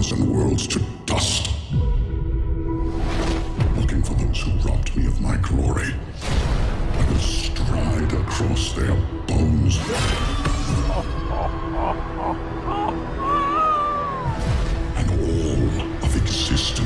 thousand worlds to dust. Looking for those who robbed me of my glory. I will stride across their bones. and all of existence.